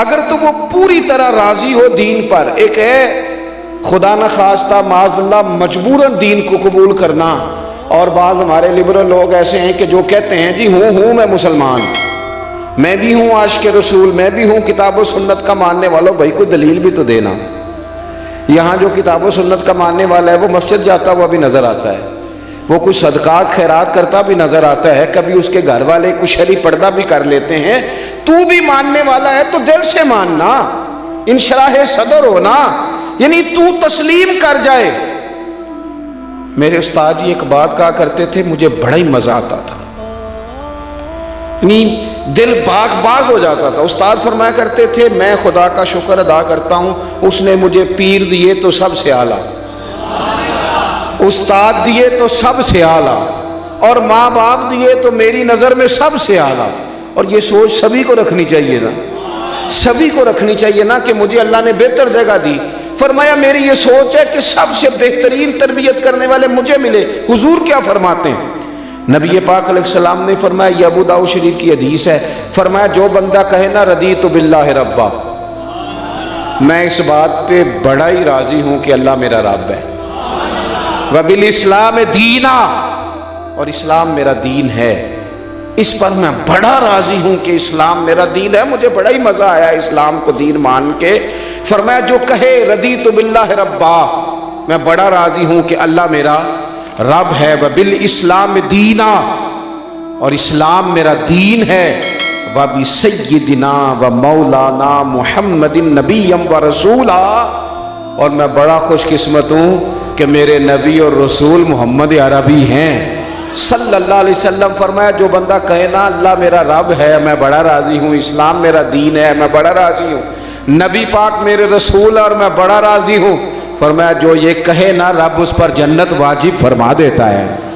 अगर तो वो पूरी तरह राज़ी हो दीन पर, एक है, खुदा न खास्ता माजल्ला मजबूरन दीन को कबूल करना। और बाद हमारे लिबरल लोग ऐसे हैं कि जो कहते हैं, जी हूँ हूँ, मैं मुसलमान। मैं भी हूँ आश के रसूल, मैं भी हूँ किताब सुन्नत का मानने वालों, भाई कोई दलील भी तो देना। यहाँ जो किताब सुन्नत का मानने वाला है, वो मस्जिद जाता हुआ भी नज़र आता है। वो कुछ सदकात, खैरात करता भी नज़र आता है, कभी उसके घर वाले कुछ शरी पर्दा भी कर लेते हैं तू भी मानने वाला है तो दिल से मानना। इन शराह सदर हो ना। यानी तू तस्लीम कर जाए। मेरे उस्ताद जी एक बात कहा करते थे, मुझे बड़ा ही मज़ा आता था। यानी दिल बाग बाग हो जाता था। उस्ताद फरमाया करते थे, मैं खुदा का शुक्र अदा करता हूँ, उसने मुझे पीर दिए तो सबसे आला। उस्ताद दिए तो सबसे आला। और माँ बाप दिए तो मेरी नज़र में सबसे आला। और ये सोच सभी को रखनी चाहिए ना। सभी को रखनी चाहिए ना कि मुझे अल्लाह ने बेहतर जगह दी। फरमाया, मेरी ये सोच है कि सबसे बेहतरीन तरबियत करने वाले मुझे मिले। हुजूर क्या फरमाते हैं? नबी पाक सलाम ने फरमाया, ये अबू दाऊ शरीफ की हदीस है। फरमाया, जो बंदा कहे ना रदी तो बिल्ला रब्बा। मैं इस बात पे बड़ा ही राज़ी हूँ कि अल्लाह मेरा रब है। वबिल इस्लाम दीना। और इस्लाम मेरा दीन है। इस पर मैं बड़ा राज़ी हूँ कि इस्लाम मेरा दीन है, मुझे बड़ा ही मज़ा आया इस्लाम को दीन मान के। फरमाया, जो कहे रदी तो बिल्ला है रब्बा। मैं बड़ा राज़ी हूँ कि अल्लाह मेरा रब है, व बिल इस्लाम दीना। और इस्लाम मेरा दीन है, व भी सैदिना व मौलाना मोहम्मद नबीम व रसूला। और मैं बड़ा खुशकिस्मत हूँ कि मेरे नबी और रसूल मोहम्मद अरबी हैं। सल्लल्लाहु अलैहि वसल्लम फरमाया, जो बंदा कहे ना, अल्लाह मेरा रब है, मैं बड़ा राज़ी हूँ, इस्लाम मेरा दीन है, मैं बड़ा राज़ी हूँ, नबी पाक मेरे रसूल और मैं बड़ा राज़ी हूँ। फरमाया, जो ये कहे ना, रब उस पर जन्नत वाजिब फरमा देता है।